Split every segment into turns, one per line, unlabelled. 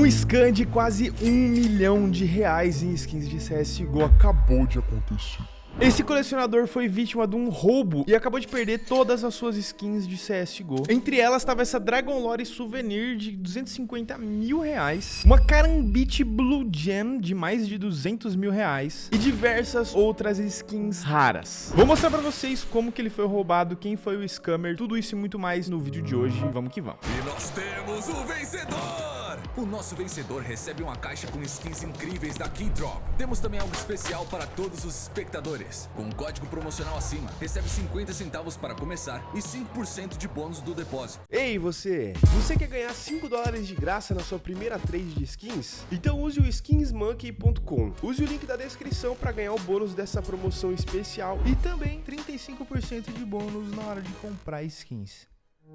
Um scan de quase um milhão de reais em skins de CSGO acabou de acontecer. Esse colecionador foi vítima de um roubo e acabou de perder todas as suas skins de CSGO. Entre elas estava essa Dragon Lore Souvenir de 250 mil reais, uma Karambit Blue Gem de mais de 200 mil reais e diversas outras skins raras. Vou mostrar pra vocês como que ele foi roubado, quem foi o scammer, tudo isso e muito mais no vídeo de hoje. Vamos que vamos.
E nós temos o vencedor! O nosso vencedor recebe uma caixa com skins incríveis da Keydrop. Temos também algo especial para todos os espectadores. Com um código promocional acima, recebe 50 centavos para começar e 5% de bônus do depósito.
Ei, você! Você quer ganhar 5 dólares de graça na sua primeira trade de skins? Então use o skinsmonkey.com. Use o link da descrição para ganhar o bônus dessa promoção especial
e também 35% de bônus na hora de comprar skins.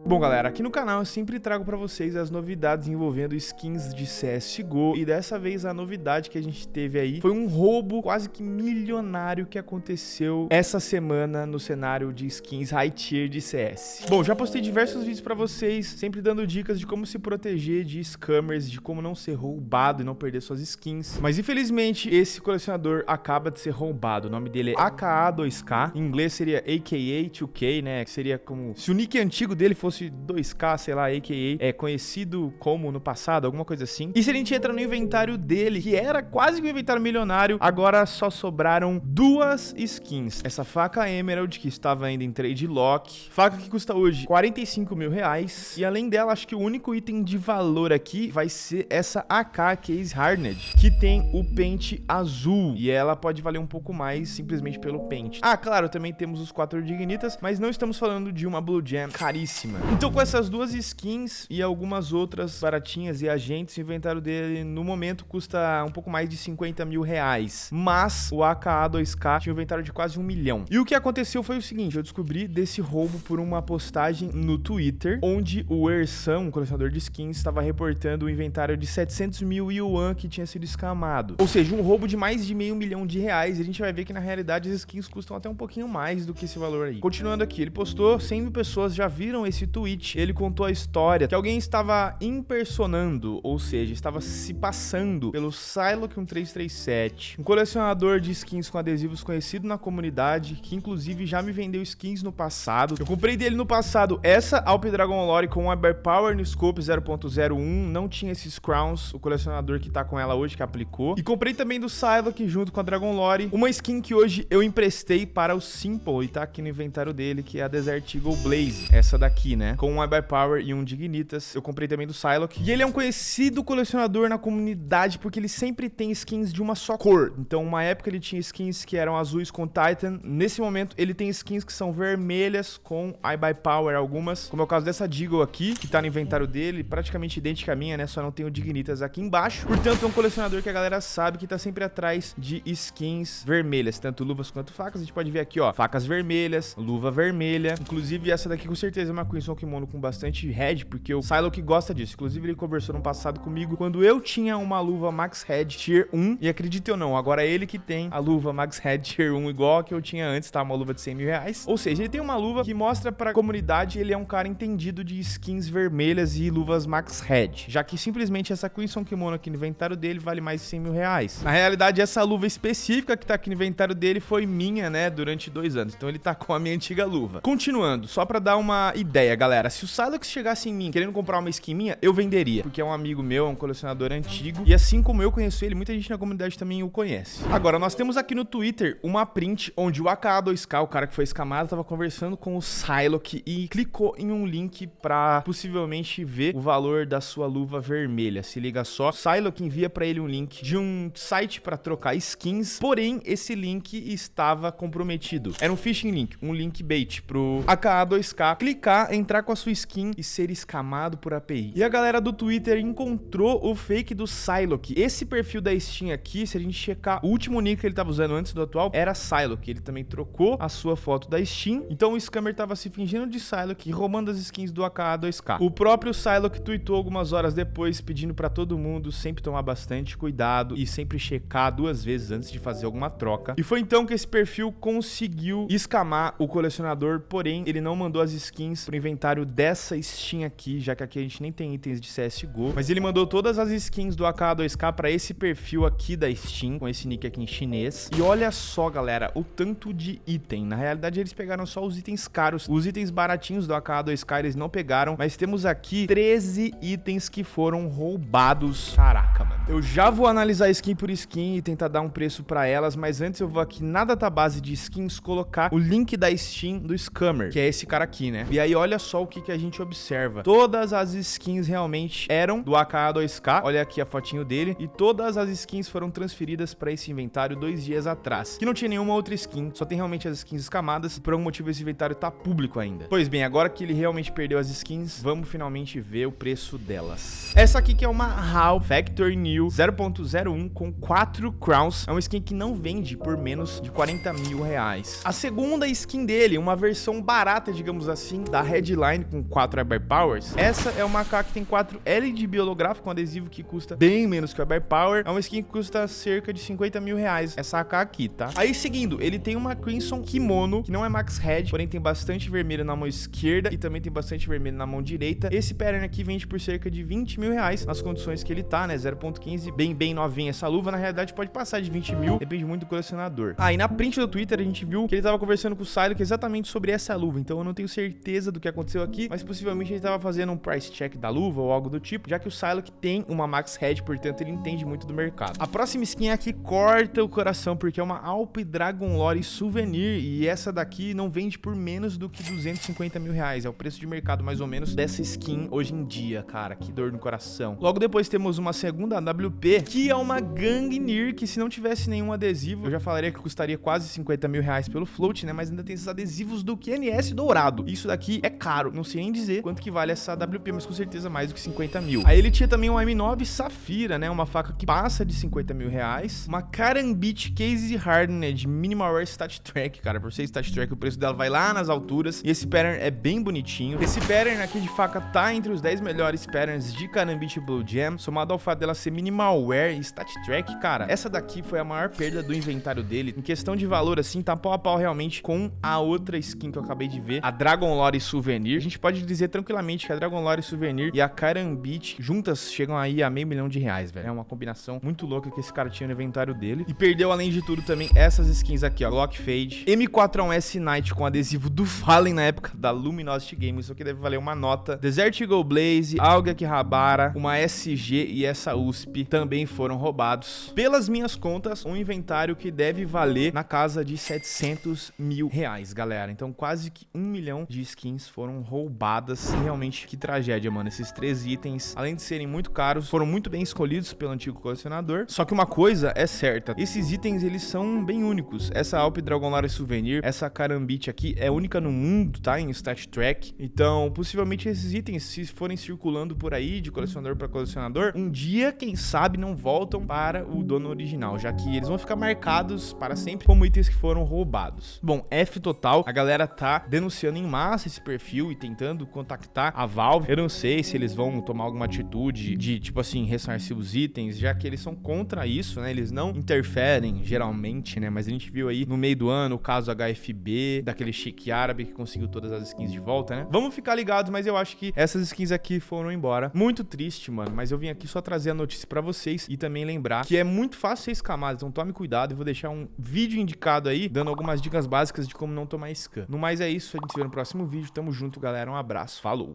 Bom galera, aqui no canal eu sempre trago pra vocês as novidades envolvendo skins de CSGO e dessa vez a novidade que a gente teve aí foi um roubo quase que milionário que aconteceu essa semana no cenário de skins high tier de CS. Bom, já postei diversos vídeos pra vocês, sempre dando dicas de como se proteger de scammers, de como não ser roubado e não perder suas skins, mas infelizmente esse colecionador acaba de ser roubado, o nome dele é AKA2K, em inglês seria AKA 2K, né, que seria como se o nick antigo dele fosse fosse 2K, sei lá, a.k.a. é conhecido como no passado, alguma coisa assim. E se a gente entra no inventário dele, que era quase que um inventário milionário, agora só sobraram duas skins. Essa faca Emerald, que estava ainda em trade lock, faca que custa hoje 45 mil reais. E além dela, acho que o único item de valor aqui vai ser essa AK Case Hardened, que tem o pente azul. E ela pode valer um pouco mais simplesmente pelo pente. Ah, claro, também temos os quatro dignitas, mas não estamos falando de uma Blue Gem caríssima cima. Então com essas duas skins e algumas outras baratinhas e agentes, o inventário dele no momento custa um pouco mais de 50 mil reais. Mas o AKA 2K tinha um inventário de quase um milhão. E o que aconteceu foi o seguinte, eu descobri desse roubo por uma postagem no Twitter, onde o Ersan, um colecionador de skins, estava reportando o inventário de 700 mil yuan que tinha sido escamado. Ou seja, um roubo de mais de meio milhão de reais. E a gente vai ver que na realidade as skins custam até um pouquinho mais do que esse valor aí. Continuando aqui, ele postou, 100 mil pessoas já viram esse esse tweet, ele contou a história que alguém estava impersonando, ou seja, estava se passando pelo Psylocke 1337, um colecionador de skins com adesivos conhecido na comunidade, que inclusive já me vendeu skins no passado. Eu comprei dele no passado essa Alp Dragon Lore com a Bear Power no Scope 0.01, não tinha esses crowns, o colecionador que tá com ela hoje que aplicou. E comprei também do Psylocke junto com a Dragon Lore, uma skin que hoje eu emprestei para o Simple e tá aqui no inventário dele, que é a Desert Eagle Blaze, essa daqui, né? Com um Eye by Power e um Dignitas. Eu comprei também do Psylocke. E ele é um conhecido colecionador na comunidade porque ele sempre tem skins de uma só cor. Então, uma época ele tinha skins que eram azuis com Titan. Nesse momento, ele tem skins que são vermelhas com Eye by Power algumas. Como é o caso dessa Deagle aqui, que tá no inventário dele, praticamente idêntica à minha, né? Só não tem o Dignitas aqui embaixo. Portanto, é um colecionador que a galera sabe que tá sempre atrás de skins vermelhas, tanto luvas quanto facas. A gente pode ver aqui, ó, facas vermelhas, luva vermelha. Inclusive, essa daqui com certeza é uma Queen um kimono com bastante head, porque o Psylocke gosta disso. Inclusive, ele conversou no passado comigo quando eu tinha uma luva Max Head Tier 1. E acredite ou não, agora é ele que tem a luva Max Head Tier 1 igual a que eu tinha antes, tá? Uma luva de 100 mil reais. Ou seja, ele tem uma luva que mostra pra comunidade ele é um cara entendido de skins vermelhas e luvas Max Head. Já que simplesmente essa Crimson Kimono aqui no inventário dele vale mais de 100 mil reais. Na realidade, essa luva específica que tá aqui no inventário dele foi minha, né? Durante dois anos. Então ele tá com a minha antiga luva. Continuando, só pra dar uma ideia, galera. Se o Silex chegasse em mim querendo comprar uma skin minha, eu venderia. Porque é um amigo meu, é um colecionador antigo. E assim como eu conheço ele, muita gente na comunidade também o conhece. Agora, nós temos aqui no Twitter uma print onde o AKA2K, o cara que foi escamado, tava conversando com o Psylocke e clicou em um link pra possivelmente ver o valor da sua luva vermelha. Se liga só, Psylocke envia pra ele um link de um site pra trocar skins, porém, esse link estava comprometido. Era um phishing link, um link bait pro AKA2K clicar, entrar com a sua skin e ser escamado por API. E a galera do Twitter encontrou o fake do Psylocke. Esse perfil da Steam aqui, se a gente checar o último nick que ele tava usando antes do atual, era Psylocke. Ele também trocou a sua foto da Steam. Então o scammer tava se fingindo de Psylocke e roubando as skins do AKA2K. O próprio Psylocke tweetou algumas horas depois pedindo para todo mundo sempre tomar bastante cuidado e sempre checar duas vezes antes de fazer alguma troca. E foi então que esse perfil conseguiu escamar o colecionador, porém ele não mandou as skins pro inventário dessa Steam aqui, já que aqui a gente nem tem itens de CSGO. Mas ele mandou todas as skins do AK2K pra esse perfil aqui da Steam, com esse nick aqui em chinês. E olha só, galera, o tanto de item. Na realidade, eles pegaram só os itens caros. Os itens baratinhos do AK2K eles não pegaram, mas temos aqui 13 itens que foram roubados. Caraca, mano. Eu já vou analisar skin por skin e tentar dar um preço pra elas, mas antes eu vou aqui na database de skins colocar o link da Steam do Scammer, que é esse cara aqui, né? E aí olha só o que, que a gente observa. Todas as skins realmente eram do AK2K, olha aqui a fotinho dele, e todas as skins foram transferidas pra esse inventário dois dias atrás, que não tinha nenhuma outra skin, só tem realmente as skins escamadas, e por algum motivo esse inventário tá público ainda. Pois bem, agora que ele realmente perdeu as skins, vamos finalmente ver o preço delas. Essa aqui que é uma HAL Factory New 0.01 com 4 crowns. É uma skin que não vende por menos de 40 mil reais. A segunda skin dele, uma versão barata, digamos assim, da Headline com 4 Eber Powers. Essa é uma AK que tem 4 L de biolográfico, um adesivo que custa bem menos que o Eber Power. É uma skin que custa cerca de 50 mil reais, essa AK aqui, tá? Aí, seguindo, ele tem uma Crimson Kimono, que não é Max Head, porém tem bastante vermelho na mão esquerda e também tem bastante vermelho na mão direita. Esse pattern aqui vende por cerca de 20 mil reais, nas condições que ele tá, né? 0.15, bem, bem novinha essa luva. Na realidade, pode passar de 20 mil, depende muito do colecionador. Ah, e na print do Twitter a gente viu que ele tava conversando com o Silo exatamente sobre essa luva, então eu não tenho certeza do que aqui, mas possivelmente ele tava fazendo um price check da luva ou algo do tipo, já que o Silo que tem uma Max Head, portanto ele entende muito do mercado. A próxima skin aqui corta o coração, porque é uma Alp Dragon Lore Souvenir, e essa daqui não vende por menos do que 250 mil reais, é o preço de mercado mais ou menos dessa skin hoje em dia, cara, que dor no coração. Logo depois temos uma segunda AWP, que é uma Gangnir, que se não tivesse nenhum adesivo, eu já falaria que custaria quase 50 mil reais pelo float, né, mas ainda tem esses adesivos do QNS dourado. Isso daqui é caro, não sei nem dizer quanto que vale essa AWP, mas com certeza mais do que 50 mil. Aí ele tinha também um M9 Safira, né, uma faca que passa de 50 mil reais, uma Karambit Case Hardened Minimal Wear Stat Track, cara, por ser Stat Track o preço dela vai lá nas alturas, e esse pattern é bem bonitinho. Esse pattern aqui de faca tá entre os 10 melhores patterns de Karambit Blue Jam, somado ao fato dela ser minimal wear e stat track, cara, essa daqui foi a maior perda do inventário dele. Em questão de valor, assim, tá pau a pau realmente com a outra skin que eu acabei de ver, a Dragon Lore Souvenir. A gente pode dizer tranquilamente que a Dragon Lore Souvenir e a Karambit juntas chegam aí a meio milhão de reais, velho. É uma combinação muito louca que esse cara tinha no inventário dele. E perdeu, além de tudo, também essas skins aqui, ó, Lock Fade, M4S Night com adesivo do Fallen na época da Luminosity Games, isso aqui deve valer uma nota. Desert Eagle Blaze, Alga Kihabara, uma SG e essa USP também foram roubados. Pelas minhas contas, um inventário que deve valer na casa de 700 mil reais, galera. Então quase que um milhão de skins foram roubadas. E realmente, que tragédia, mano. Esses três itens, além de serem muito caros, foram muito bem escolhidos pelo antigo colecionador. Só que uma coisa é certa, esses itens, eles são bem únicos. Essa Alp Dragon Lore Souvenir, essa Karambit aqui, é única no mundo, tá? Em Stat Track. Então, possivelmente esses itens, se forem circulando por aí, de colecionador para colecionador, um dia, quem sabe, não voltam para o dono original, já que eles vão ficar marcados para sempre como itens que foram roubados. Bom, F total, a galera tá denunciando em massa esse perfil e tentando contactar a Valve. Eu não sei se eles vão tomar alguma atitude de, tipo assim, ressarcir os itens, já que eles são contra isso, né? Eles não interferem, geralmente, né? Mas a gente viu aí no meio do ano o caso HFB, daquele chique árabe que conseguiu todas as skins de volta, né? Vamos ficar ligados, mas eu acho que essas skins aqui foram embora. Muito triste, mano, mas eu vim aqui só trazer a notícia pra vocês e também lembrar que é muito fácil ser escamado, então tome cuidado. Eu vou deixar um vídeo indicado aí, dando algumas dicas básicas de como não tomar scam. No mais é isso, a gente se vê no próximo vídeo. Tamo junto, galera. Um abraço. Falou!